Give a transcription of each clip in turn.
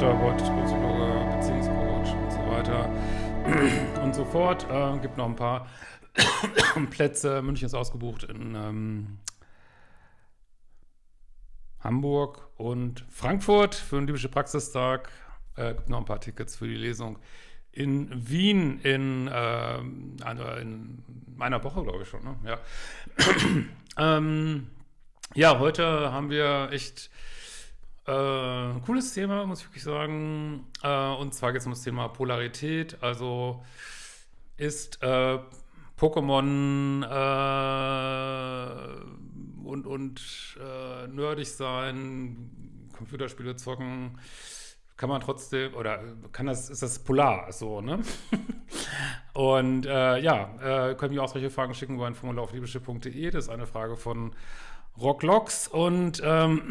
Paartherapeut, Psychologe, Beziehungscoach und so weiter und so fort. Äh, gibt noch ein paar Plätze. München ist ausgebucht in ähm, Hamburg und Frankfurt für einen liebischen Praxistag. Äh, gibt noch ein paar Tickets für die Lesung in Wien in, äh, in meiner Woche, glaube ich schon. Ne? Ja. ähm, ja, heute haben wir echt äh, cooles Thema, muss ich wirklich sagen. Äh, und zwar geht es um das Thema Polarität. Also ist äh, Pokémon äh, und, und äh, nerdig sein, Computerspiele zocken, kann man trotzdem, oder kann das, ist das polar so, ne? und äh, ja, können mir auch solche Fragen schicken über ein Formular auf liebeschiff.de. Das ist eine Frage von Rocklocks und ähm,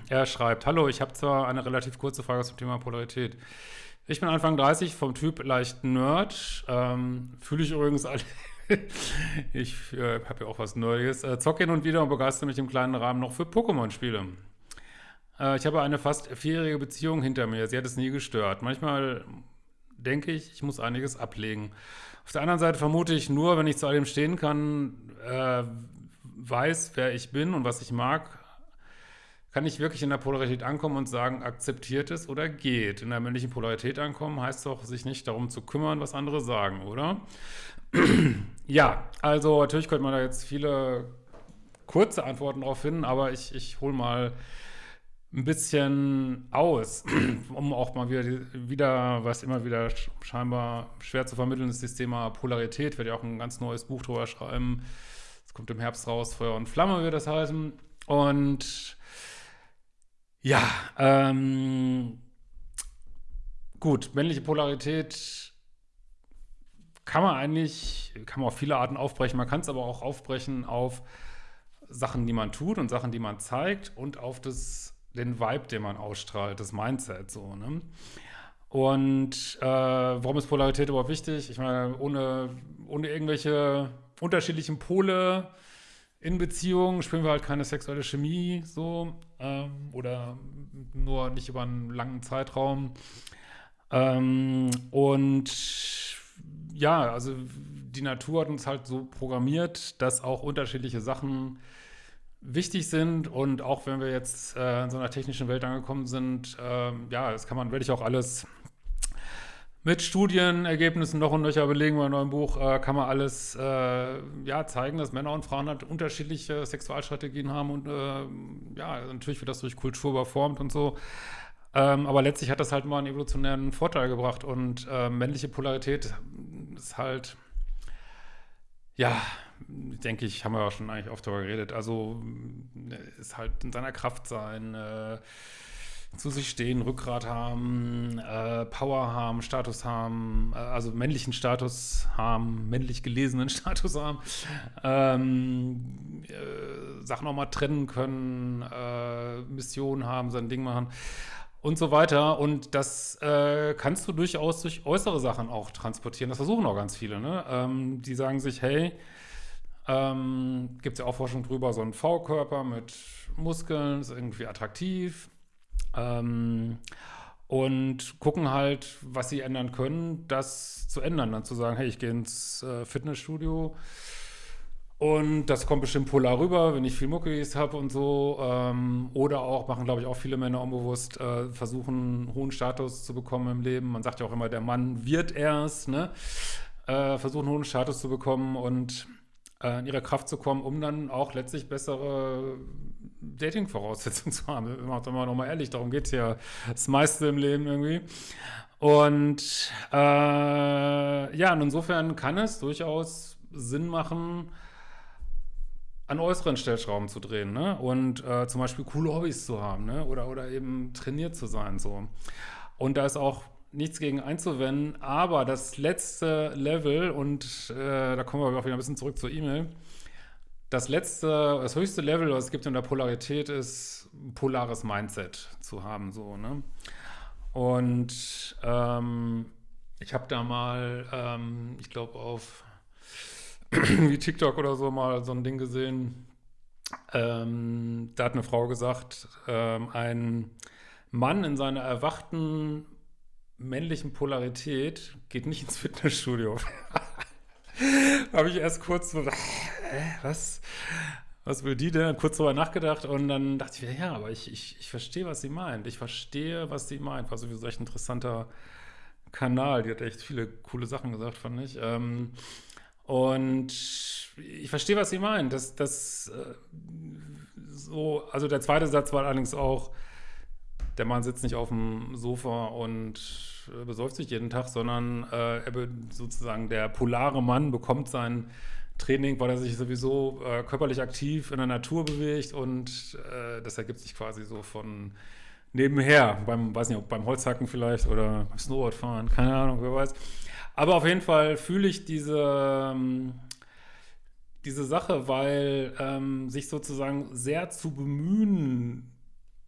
er schreibt, Hallo, ich habe zwar eine relativ kurze Frage zum Thema Polarität. Ich bin Anfang 30, vom Typ leicht Nerd, ähm, fühle ich übrigens alle ich äh, habe ja auch was Neues. Äh, zocke hin und wieder und begeistere mich im kleinen Rahmen noch für Pokémon-Spiele. Äh, ich habe eine fast vierjährige Beziehung hinter mir. Sie hat es nie gestört. Manchmal denke ich, ich muss einiges ablegen. Auf der anderen Seite vermute ich nur, wenn ich zu all dem stehen kann, äh, weiß, wer ich bin und was ich mag, kann ich wirklich in der Polarität ankommen und sagen, akzeptiert es oder geht. In der männlichen Polarität ankommen heißt doch, sich nicht darum zu kümmern, was andere sagen, oder? ja, also natürlich könnte man da jetzt viele kurze Antworten drauf finden, aber ich, ich hole mal ein bisschen aus, um auch mal wieder, wieder, was immer wieder scheinbar schwer zu vermitteln ist, das Thema Polarität. Ich werde ja auch ein ganz neues Buch drüber schreiben. Es kommt im Herbst raus, Feuer und Flamme wird das heißen. Und ja, ähm, gut, männliche Polarität kann man eigentlich, kann man auf viele Arten aufbrechen. Man kann es aber auch aufbrechen auf Sachen, die man tut und Sachen, die man zeigt und auf das, den Vibe, den man ausstrahlt, das Mindset so, ne? Und äh, warum ist Polarität überhaupt wichtig? Ich meine, ohne, ohne irgendwelche unterschiedlichen Pole in Beziehungen spüren wir halt keine sexuelle Chemie so ähm, oder nur nicht über einen langen Zeitraum. Ähm, und ja, also die Natur hat uns halt so programmiert, dass auch unterschiedliche Sachen wichtig sind und auch wenn wir jetzt äh, in so einer technischen Welt angekommen sind, äh, ja, das kann man, werde ich auch alles mit Studienergebnissen noch und nöcher belegen bei neuen Buch, äh, kann man alles äh, ja, zeigen, dass Männer und Frauen halt unterschiedliche Sexualstrategien haben und äh, ja, natürlich wird das durch Kultur überformt und so. Ähm, aber letztlich hat das halt mal einen evolutionären Vorteil gebracht und äh, männliche Polarität ist halt, ja, denke ich, haben wir auch schon eigentlich oft darüber geredet, also ist halt in seiner Kraft sein, äh, zu sich stehen, Rückgrat haben, äh, Power haben, Status haben, äh, also männlichen Status haben, männlich gelesenen Status haben, ähm, äh, Sachen auch mal trennen können, äh, Missionen haben, sein Ding machen und so weiter. Und das äh, kannst du durchaus durch äußere Sachen auch transportieren. Das versuchen auch ganz viele. Ne? Ähm, die sagen sich, hey, ähm, gibt es ja auch Forschung drüber, so ein V-Körper mit Muskeln ist irgendwie attraktiv. Ähm, und gucken halt, was sie ändern können, das zu ändern. Dann zu sagen, hey, ich gehe ins äh, Fitnessstudio und das kommt bestimmt polar rüber, wenn ich viel Muckis habe und so. Ähm, oder auch, machen glaube ich auch viele Männer unbewusst, äh, versuchen hohen Status zu bekommen im Leben. Man sagt ja auch immer, der Mann wird erst, ne? Äh, versuchen hohen Status zu bekommen und äh, in ihre Kraft zu kommen, um dann auch letztlich bessere Dating-Voraussetzungen zu haben. Wir machen mal nochmal ehrlich, darum geht es ja das meiste im Leben irgendwie. Und äh, ja, und insofern kann es durchaus Sinn machen, an äußeren Stellschrauben zu drehen, ne? Und äh, zum Beispiel coole Hobbys zu haben, ne? Oder, oder eben trainiert zu sein, so. Und da ist auch nichts gegen einzuwenden, aber das letzte Level, und äh, da kommen wir auch wieder ein bisschen zurück zur E-Mail, das letzte, das höchste Level, was es gibt in der Polarität, ist ein polares Mindset zu haben, so, ne? Und ähm, ich habe da mal, ähm, ich glaube auf wie TikTok oder so mal so ein Ding gesehen. Ähm, da hat eine Frau gesagt, ähm, ein Mann in seiner erwachten männlichen Polarität geht nicht ins Fitnessstudio. Habe ich erst kurz so, äh, was? Was will die denn? Kurz darüber nachgedacht und dann dachte ich, ja, aber ich, ich, ich verstehe, was sie meint. Ich verstehe, was sie meint. War sowieso echt ein interessanter Kanal. Die hat echt viele coole Sachen gesagt, fand ich. Ähm, und ich verstehe, was sie meint. Das, das, äh, so, also der zweite Satz war allerdings auch, der Mann sitzt nicht auf dem Sofa und äh, besäuft sich jeden Tag, sondern äh, er sozusagen der polare Mann bekommt sein Training, weil er sich sowieso äh, körperlich aktiv in der Natur bewegt und äh, das ergibt sich quasi so von nebenher, beim, weiß nicht, beim Holzhacken vielleicht oder beim Snowboardfahren, keine Ahnung, wer weiß. Aber auf jeden Fall fühle ich diese, ähm, diese Sache, weil ähm, sich sozusagen sehr zu bemühen,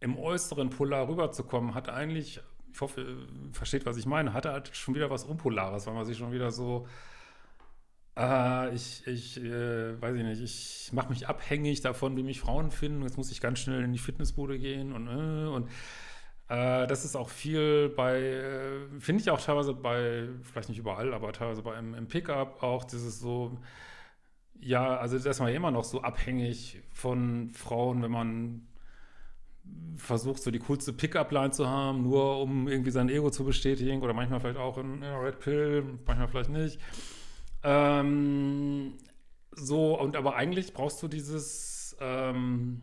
im äußeren Polar rüberzukommen, hat eigentlich, ich hoffe, ihr versteht, was ich meine, hat halt schon wieder was Unpolares, weil man sich schon wieder so, äh, ich, ich äh, weiß ich nicht, ich mache mich abhängig davon, wie mich Frauen finden, jetzt muss ich ganz schnell in die Fitnessbude gehen und, äh, und äh, das ist auch viel bei, äh, finde ich auch teilweise bei, vielleicht nicht überall, aber teilweise bei im, im Pickup auch dieses so, ja, also da ist man immer noch so abhängig von Frauen, wenn man versucht, so die coolste Pickup-Line zu haben, nur um irgendwie sein Ego zu bestätigen oder manchmal vielleicht auch in, in Red Pill, manchmal vielleicht nicht. Ähm, so, und aber eigentlich brauchst du dieses, ähm,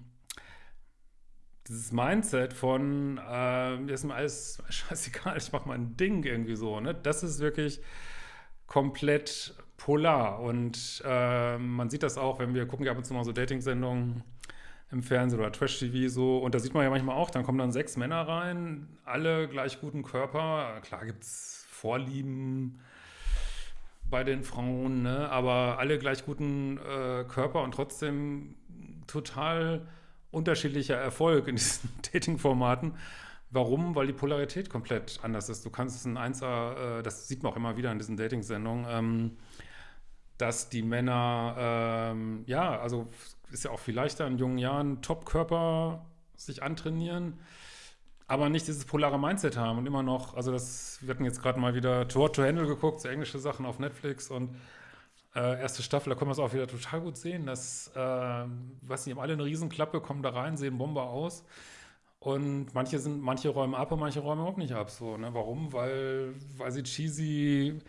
dieses Mindset von, äh, ist mir alles scheißegal, ich mach mein Ding irgendwie so, ne? Das ist wirklich komplett polar und äh, man sieht das auch, wenn wir gucken ja ab und zu mal so Dating-Sendungen, im Fernsehen oder Trash-TV so. Und da sieht man ja manchmal auch, dann kommen dann sechs Männer rein, alle gleich guten Körper. Klar gibt es Vorlieben bei den Frauen, ne? aber alle gleich guten äh, Körper und trotzdem total unterschiedlicher Erfolg in diesen Dating-Formaten. Warum? Weil die Polarität komplett anders ist. Du kannst ein Einser, äh, das sieht man auch immer wieder in diesen Dating-Sendungen, ähm, dass die Männer, ähm, ja, also ist ja auch viel leichter in jungen Jahren, Top-Körper sich antrainieren, aber nicht dieses polare Mindset haben und immer noch, also das, wir hatten jetzt gerade mal wieder To What to Handle geguckt, so englische Sachen auf Netflix und äh, erste Staffel, da können wir es auch wieder total gut sehen, dass, äh, weiß nicht, haben alle eine Riesenklappe, kommen da rein, sehen Bombe aus und manche sind, manche räumen ab und manche räumen überhaupt nicht ab, so, ne, warum? Weil, weil sie cheesy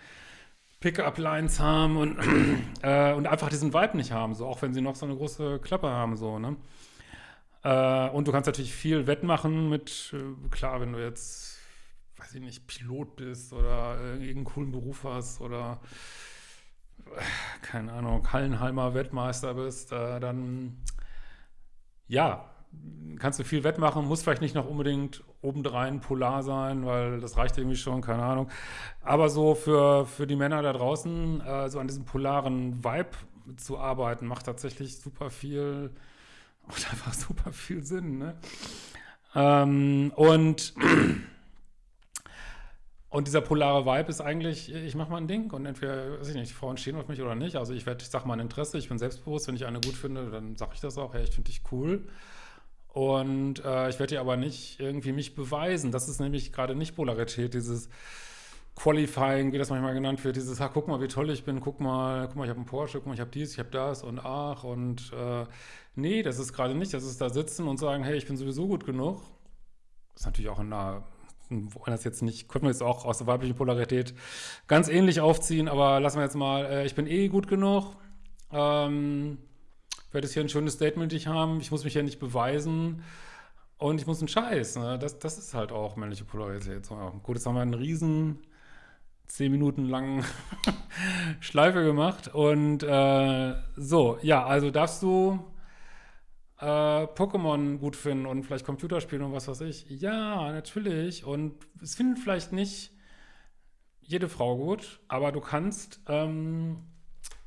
Pickup-Lines haben und, äh, und einfach diesen Vibe nicht haben, so auch wenn sie noch so eine große Klappe haben, so, ne? Äh, und du kannst natürlich viel wettmachen mit, äh, klar, wenn du jetzt, weiß ich nicht, Pilot bist oder irgendeinen coolen Beruf hast oder äh, keine Ahnung, Hallenheimer Wettmeister bist, äh, dann ja, kannst du viel wettmachen, muss vielleicht nicht noch unbedingt obendrein polar sein, weil das reicht irgendwie schon, keine Ahnung. Aber so für, für die Männer da draußen, äh, so an diesem polaren Vibe zu arbeiten, macht tatsächlich super viel, macht einfach super viel Sinn, ne? Ähm, und und dieser polare Vibe ist eigentlich, ich mache mal ein Ding und entweder, weiß ich nicht, die Frauen stehen auf mich oder nicht. Also ich werde, ich sage mal ein Interesse, ich bin selbstbewusst, wenn ich eine gut finde, dann sage ich das auch, hey, ich finde dich cool. Und äh, ich werde dir aber nicht irgendwie mich beweisen. Das ist nämlich gerade nicht Polarität, dieses Qualifying, wie das manchmal genannt wird, dieses, ha, guck mal, wie toll ich bin, guck mal, guck mal, ich habe einen Porsche, guck mal, ich habe dies, ich habe das und ach und äh, nee, das ist gerade nicht, das ist da sitzen und sagen, hey, ich bin sowieso gut genug. Das ist natürlich auch in einer, wollen das jetzt nicht, könnten wir jetzt auch aus der weiblichen Polarität ganz ähnlich aufziehen, aber lassen wir jetzt mal, äh, ich bin eh gut genug. Ähm, werde jetzt hier ein schönes Statement ich haben, ich muss mich ja nicht beweisen und ich muss einen Scheiß. Ne? Das, das ist halt auch männliche Polarität. So. Gut, jetzt haben wir einen riesen zehn Minuten langen Schleife gemacht und äh, so, ja, also darfst du äh, Pokémon gut finden und vielleicht Computerspiele und was weiß ich. Ja, natürlich und es findet vielleicht nicht jede Frau gut, aber du kannst ähm,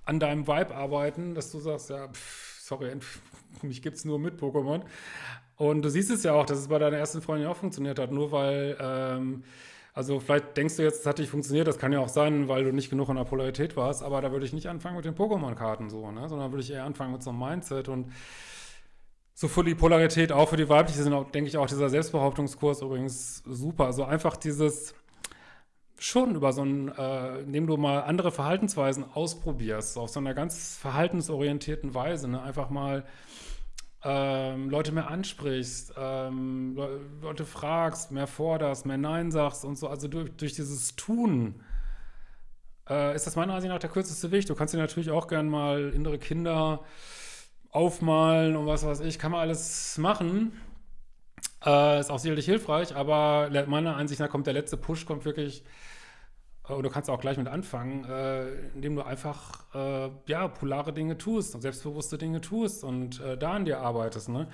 an deinem Vibe arbeiten, dass du sagst, ja, pff, sorry, mich gibt es nur mit Pokémon. Und du siehst es ja auch, dass es bei deiner ersten Freundin auch funktioniert hat, nur weil, ähm, also vielleicht denkst du jetzt, es hat nicht funktioniert, das kann ja auch sein, weil du nicht genug in der Polarität warst, aber da würde ich nicht anfangen mit den Pokémon-Karten so, ne? sondern würde ich eher anfangen mit so einem Mindset und so für die Polarität, auch für die weibliche, sind auch, denke ich, auch dieser Selbstbehauptungskurs übrigens super. Also einfach dieses schon über so ein, äh, indem du mal andere Verhaltensweisen ausprobierst, auf so einer ganz verhaltensorientierten Weise, ne? einfach mal ähm, Leute mehr ansprichst, ähm, Le Leute fragst, mehr forderst, mehr Nein sagst und so. Also durch, durch dieses Tun äh, ist das meiner Ansicht nach der kürzeste Weg. Du kannst dir natürlich auch gern mal innere Kinder aufmalen und was weiß ich, kann man alles machen. Äh, ist auch sicherlich hilfreich, aber meiner Ansicht nach kommt der letzte Push, kommt wirklich, äh, und du kannst auch gleich mit anfangen, äh, indem du einfach, äh, ja, polare Dinge tust und selbstbewusste Dinge tust und äh, da an dir arbeitest, ne?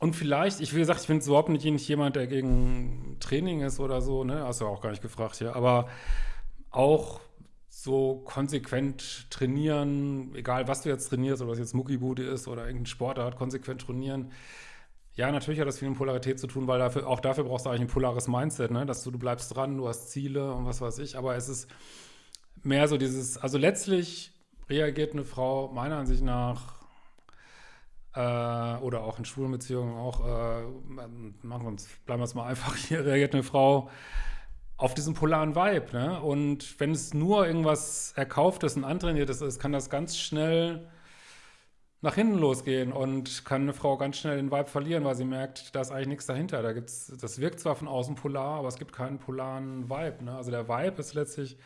Und vielleicht, ich wie gesagt, ich bin überhaupt nicht jemand, der gegen Training ist oder so, ne? Hast du auch gar nicht gefragt hier, aber auch so konsequent trainieren, egal was du jetzt trainierst, ob das jetzt Muckibude ist oder irgendein Sportart, konsequent trainieren. Ja, natürlich hat das viel mit Polarität zu tun, weil dafür, auch dafür brauchst du eigentlich ein polares Mindset, ne? dass du, du bleibst dran, du hast Ziele und was weiß ich, aber es ist mehr so dieses, also letztlich reagiert eine Frau meiner Ansicht nach äh, oder auch in Schwulenbeziehungen auch, äh, machen wir uns, bleiben wir es mal einfach hier, reagiert eine Frau auf diesen polaren Vibe. Ne? Und wenn es nur irgendwas Erkauftes und Antrainiertes ist, kann das ganz schnell nach hinten losgehen und kann eine Frau ganz schnell den Vibe verlieren, weil sie merkt, da ist eigentlich nichts dahinter. Da gibt's, das wirkt zwar von außen polar, aber es gibt keinen polaren Vibe. Ne? Also der Vibe ist letztlich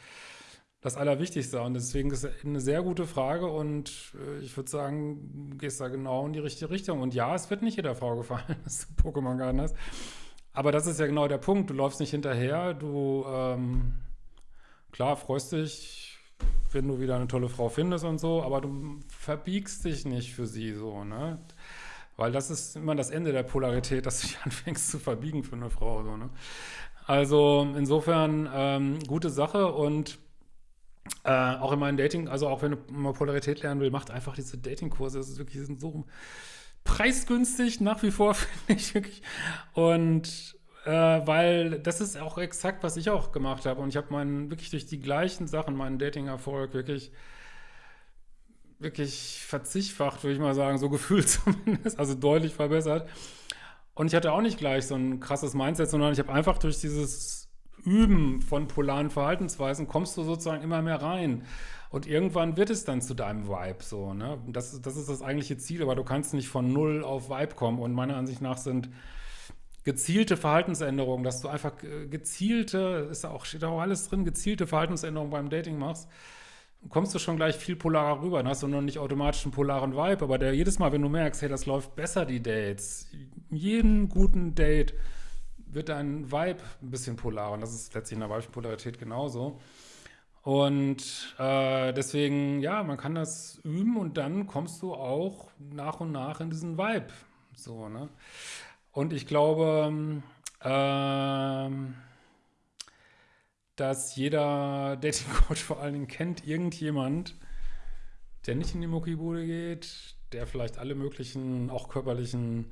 das Allerwichtigste und deswegen ist es eine sehr gute Frage und äh, ich würde sagen, du gehst da genau in die richtige Richtung. Und ja, es wird nicht jeder Frau gefallen, dass du Pokémon Garden hast. Aber das ist ja genau der Punkt. Du läufst nicht hinterher. Du, ähm, klar, freust dich, wenn du wieder eine tolle Frau findest und so, aber du verbiegst dich nicht für sie so, ne? Weil das ist immer das Ende der Polarität, dass du dich anfängst zu verbiegen für eine Frau, so, ne? Also insofern ähm, gute Sache und äh, auch in meinen Dating, also auch wenn du mal Polarität lernen will, macht einfach diese Datingkurse. Das ist wirklich sind so preisgünstig nach wie vor, finde ich wirklich. Und äh, weil das ist auch exakt, was ich auch gemacht habe. Und ich habe meinen, wirklich durch die gleichen Sachen, meinen Dating-Erfolg wirklich, wirklich verzichtfacht, würde ich mal sagen, so gefühlt zumindest, also deutlich verbessert. Und ich hatte auch nicht gleich so ein krasses Mindset, sondern ich habe einfach durch dieses Üben von polaren Verhaltensweisen kommst du sozusagen immer mehr rein. Und irgendwann wird es dann zu deinem Vibe so, ne? Das, das ist das eigentliche Ziel, aber du kannst nicht von null auf Vibe kommen. Und meiner Ansicht nach sind gezielte Verhaltensänderungen, dass du einfach gezielte, ist auch, steht auch alles drin, gezielte Verhaltensänderungen beim Dating machst, kommst du schon gleich viel polarer rüber. Dann hast du noch nicht automatisch einen polaren Vibe, aber der, jedes Mal, wenn du merkst, hey, das läuft besser, die Dates, jeden guten Date wird dein Vibe ein bisschen polar. Und das ist letztlich in der weiblichen genauso. Und äh, deswegen, ja, man kann das üben und dann kommst du auch nach und nach in diesen Vibe. So, ne? Und ich glaube, äh, dass jeder Dating-Coach vor allen Dingen kennt irgendjemand, der nicht in die Muckibude geht, der vielleicht alle möglichen, auch körperlichen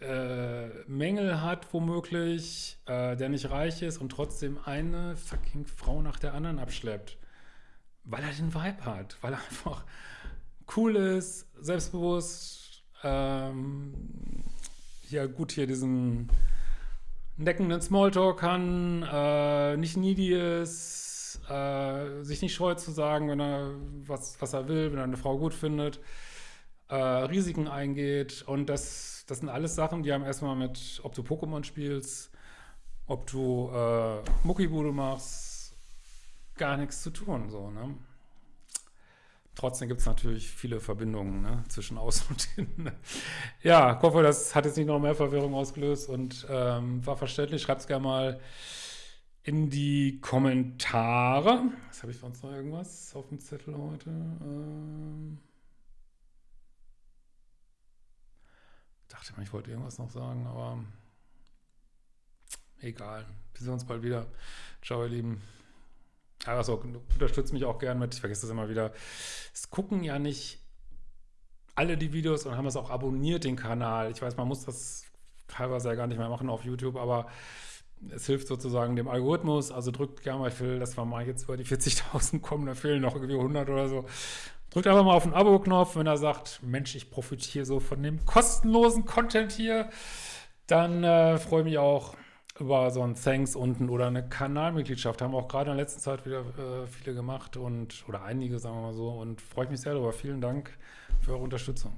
äh, Mängel hat, womöglich, äh, der nicht reich ist und trotzdem eine fucking Frau nach der anderen abschleppt. Weil er den Vibe hat, weil er einfach cool ist, selbstbewusst, ähm, ja gut hier diesen neckenden Smalltalk kann, äh, nicht needy ist, äh, sich nicht scheut zu sagen, wenn er was, was er will, wenn er eine Frau gut findet, äh, Risiken eingeht und das das sind alles Sachen, die haben erstmal mit, ob du Pokémon spielst, ob du äh, Muckibude machst, gar nichts zu tun. So, ne? Trotzdem gibt es natürlich viele Verbindungen ne, zwischen Außen und Innen. ja, ich hoffe, das hat jetzt nicht noch mehr Verwirrung ausgelöst und ähm, war verständlich. Schreibt es gerne mal in die Kommentare. Was habe ich sonst noch irgendwas auf dem Zettel heute? Ähm dachte mal, ich wollte irgendwas noch sagen, aber egal. Wir sehen uns bald wieder. Ciao, ihr Lieben. Also, unterstützt mich auch gern mit, ich vergesse das immer wieder. Es gucken ja nicht alle die Videos und haben es auch abonniert, den Kanal. Ich weiß, man muss das teilweise ja gar nicht mehr machen auf YouTube, aber es hilft sozusagen dem Algorithmus. Also drückt gerne mal, ich will, dass wir mal jetzt über die 40.000 kommen, da fehlen noch irgendwie 100 oder so. Drückt einfach mal auf den Abo-Knopf, wenn er sagt, Mensch, ich profitiere so von dem kostenlosen Content hier. Dann äh, freue ich mich auch über so ein Thanks unten oder eine Kanalmitgliedschaft. Haben auch gerade in der letzten Zeit wieder äh, viele gemacht und oder einige, sagen wir mal so. Und freue ich mich sehr darüber. Vielen Dank für eure Unterstützung.